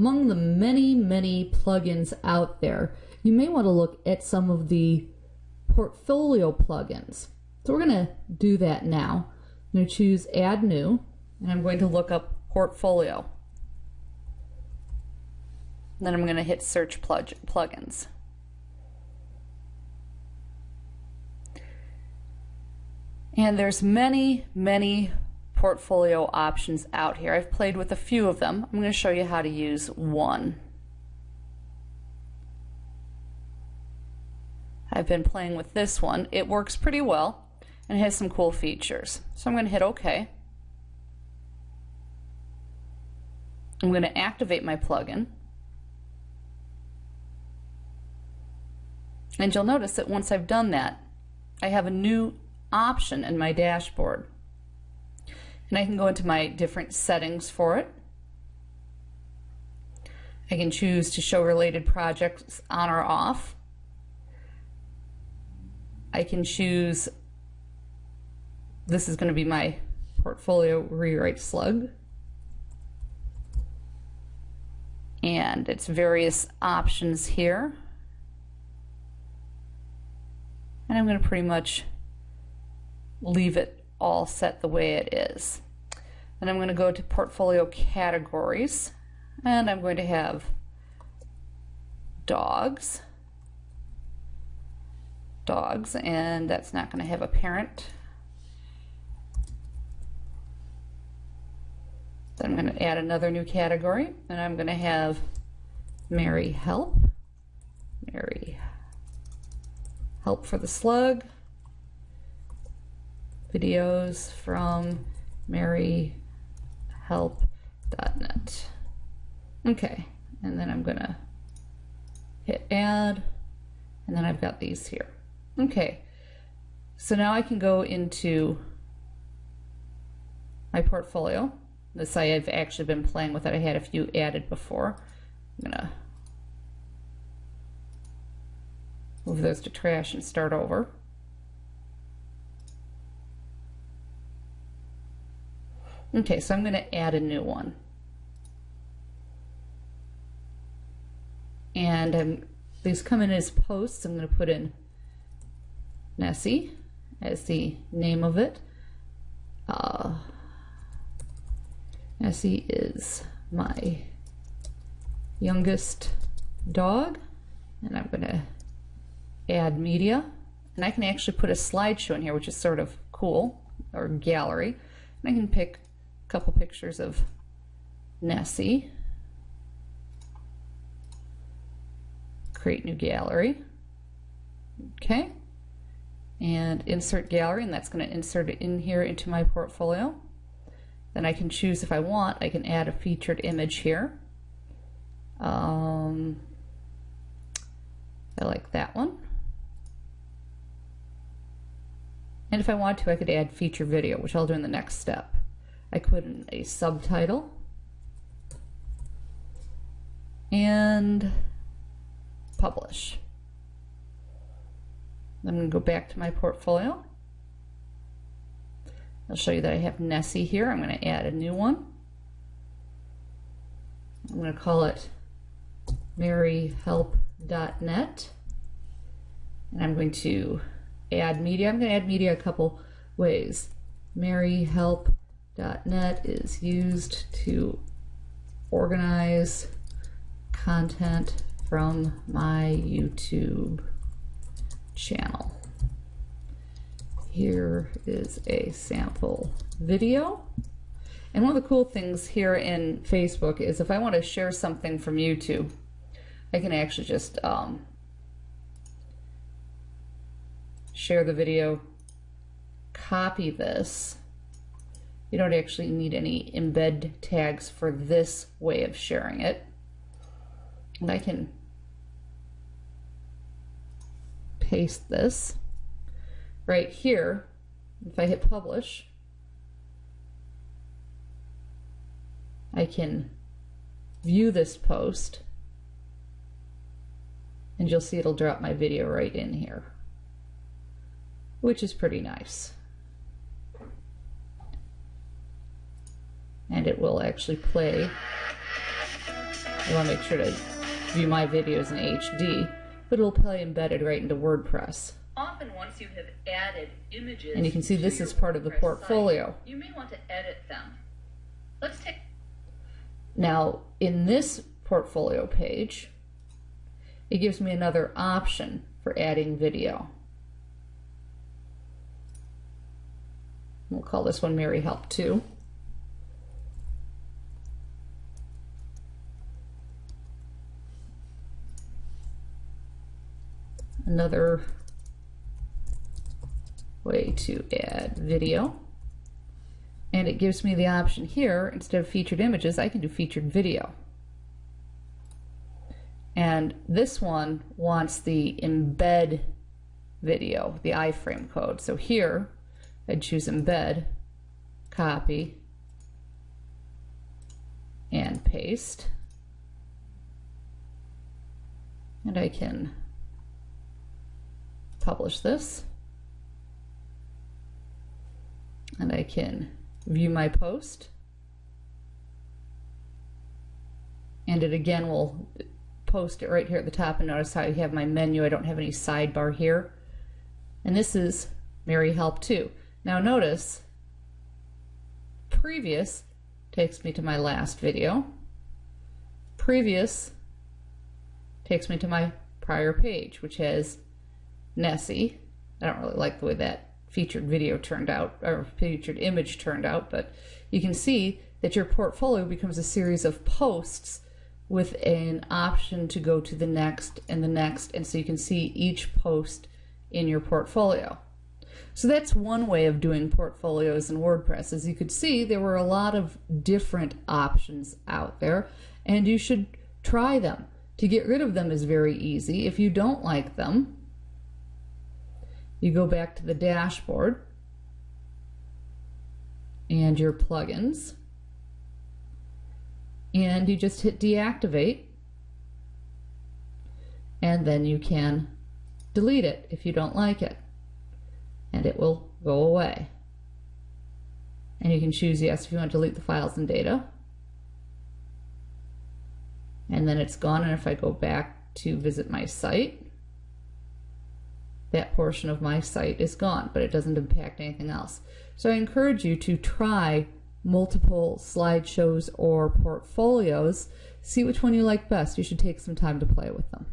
among the many, many plugins out there, you may want to look at some of the portfolio plugins. So we're going to do that now. I'm going to choose Add New, and I'm going to look up Portfolio. Then I'm going to hit Search plug Plugins. And there's many, many portfolio options out here. I've played with a few of them. I'm going to show you how to use one. I've been playing with this one. It works pretty well and has some cool features. So I'm going to hit OK. I'm going to activate my plugin. And you'll notice that once I've done that, I have a new option in my dashboard. And I can go into my different settings for it. I can choose to show related projects on or off. I can choose, this is going to be my portfolio rewrite slug. And it's various options here. And I'm going to pretty much leave it all set the way it is. Then I'm going to go to portfolio categories and I'm going to have dogs. Dogs and that's not going to have a parent. Then I'm going to add another new category and I'm going to have Mary help. Mary help for the slug videos from maryhelp.net. Okay, and then I'm gonna hit add, and then I've got these here. Okay, so now I can go into my portfolio. This I have actually been playing with it. I had a few added before. I'm gonna move those to trash and start over. Okay, so I'm going to add a new one. And I'm, these come in as posts. I'm going to put in Nessie as the name of it. Uh, Nessie is my youngest dog. And I'm going to add media. And I can actually put a slideshow in here, which is sort of cool, or gallery. And I can pick couple pictures of Nessie. Create new gallery. Okay. And insert gallery, and that's going to insert it in here into my portfolio. Then I can choose if I want, I can add a featured image here. Um, I like that one. And if I want to, I could add feature video, which I'll do in the next step. I put in a subtitle and publish. I'm going to go back to my portfolio. I'll show you that I have Nessie here. I'm going to add a new one. I'm going to call it maryhelp.net and I'm going to add media. I'm going to add media a couple ways. maryhelp .NET is used to organize content from my YouTube channel. Here is a sample video. And one of the cool things here in Facebook is if I want to share something from YouTube, I can actually just um, share the video, copy this, you don't actually need any embed tags for this way of sharing it. And I can paste this right here. If I hit publish, I can view this post and you'll see it'll drop my video right in here, which is pretty nice. And it will actually play I want to make sure to view my videos in HD, but it'll play embedded right into WordPress. Often once you have added images And you can see this is part of the portfolio. site, you may want to edit them. Let's take Now, in this portfolio page, it gives me another option for adding video. We'll call this one Mary Help 2. Another way to add video. And it gives me the option here, instead of featured images, I can do featured video. And this one wants the embed video, the iframe code. So here, I'd choose embed, copy, and paste. And I can publish this. And I can view my post. And it again will post it right here at the top and notice how you have my menu. I don't have any sidebar here. And this is Mary Help 2. Now notice, previous takes me to my last video. Previous takes me to my prior page, which has Nessie. I don't really like the way that featured video turned out, or featured image turned out, but you can see that your portfolio becomes a series of posts with an option to go to the next and the next, and so you can see each post in your portfolio. So that's one way of doing portfolios in WordPress. As you could see, there were a lot of different options out there, and you should try them. To get rid of them is very easy. If you don't like them, you go back to the dashboard and your plugins. And you just hit deactivate. And then you can delete it if you don't like it. And it will go away. And you can choose yes if you want to delete the files and data. And then it's gone. And if I go back to visit my site that portion of my site is gone, but it doesn't impact anything else. So I encourage you to try multiple slideshows or portfolios. See which one you like best. You should take some time to play with them.